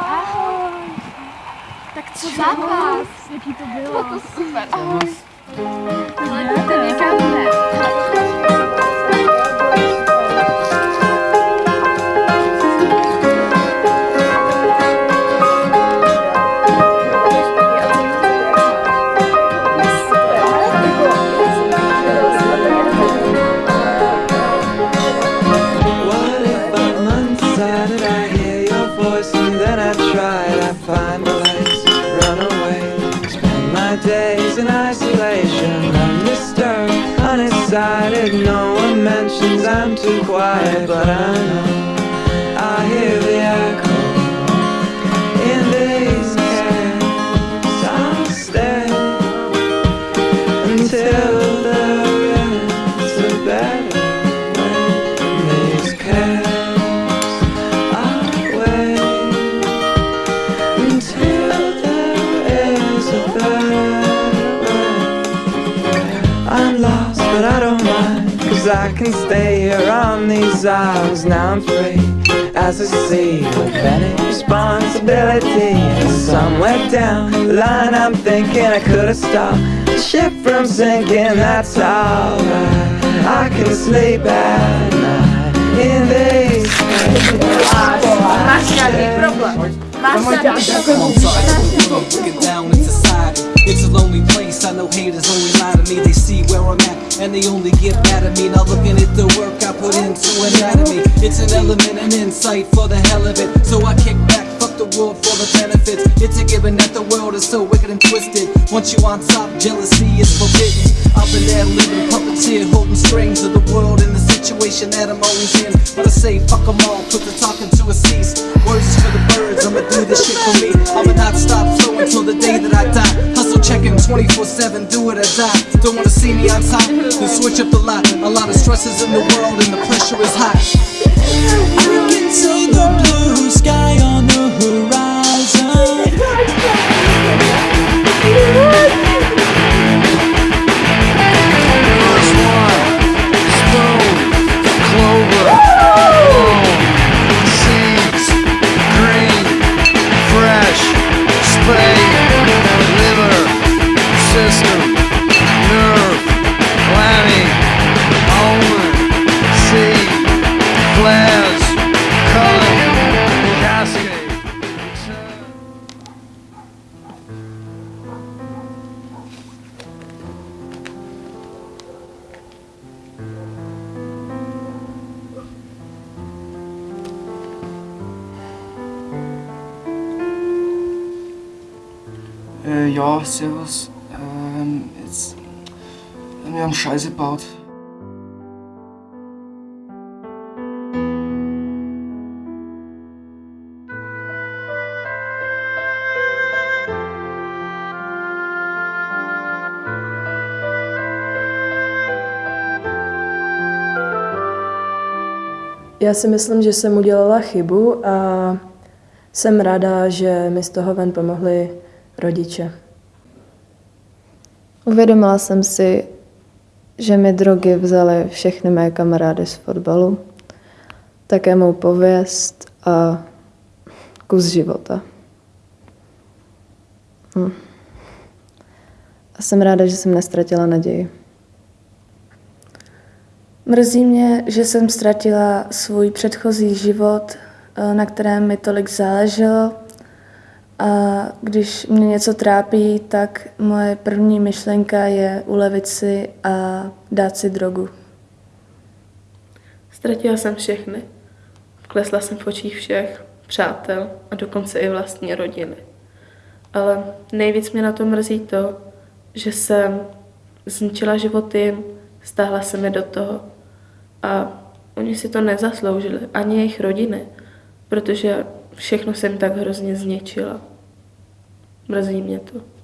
Ahoj. Tak co za vás? Jaký to bylo? Bylo to super. Ahoj. Ahoj. Ahoj. Ahoj. Ahoj. Ahoj. Ahoj. In isolation, undisturbed, unexcited. No one mentions I'm too quiet, but I know I can stay here on these isles. Now I'm free as a sea With any responsibility. And somewhere down the line, I'm thinking I could have stopped the ship from sinking. That's alright. I can sleep at night in these Máš nějaký problém? Máš nějaký problém? Haters only lie to me. They see where I'm at and they only get mad at me. Not looking at the work I put into anatomy. It's an element, an insight for the hell of it. So I kick back, fuck the world for the benefits. It's a given that the world is so wicked and twisted. Once you on top, jealousy is forbidden. I've been there living puppeteer, holding strings of the world in the situation that I'm always in. But I say fuck 'em all, put the talking to a cease. Words for the birds, I'ma do this shit for me. I'ma not stop flowing till the day that I die. Checking 24-7, do it or die. Don't wanna see me on top, then switch up the lot. A lot of stresses in the world and the pressure is high. I can see the blue sky on the horizon. System, nerve, clammy, almond, seed, flares, color, cascade. Äh, ja, servus. Jetzt. Wir haben Scheiße gebaut. Já si myslím, že jsem udělala chybu a jsem ráda, že mi z toho ven pomohli rodiče. Uvědomila jsem si, že mi drogy vzaly všechny mé kamarády z fotbalu, také mou pověst a kus života. Hm. A jsem ráda, že jsem nestratila naději. Mrzí mě, že jsem ztratila svůj předchozí život, eh, na kterém mi tolik záleželo. A když mě něco trápí, tak moje první myšlenka je ulevit si a dát si drogu. Ztratila jsem všechny. Klesla jsem v očích všech, přátel a dokonce i vlastní rodiny. Ale nejvíc mě na to mrzí to, že jsem zničila život jim, stáhla se mi do toho. A oni si to nezasloužili, ani jejich rodiny, protože všechno jsem tak hrozně zničila. Mrzí mě to.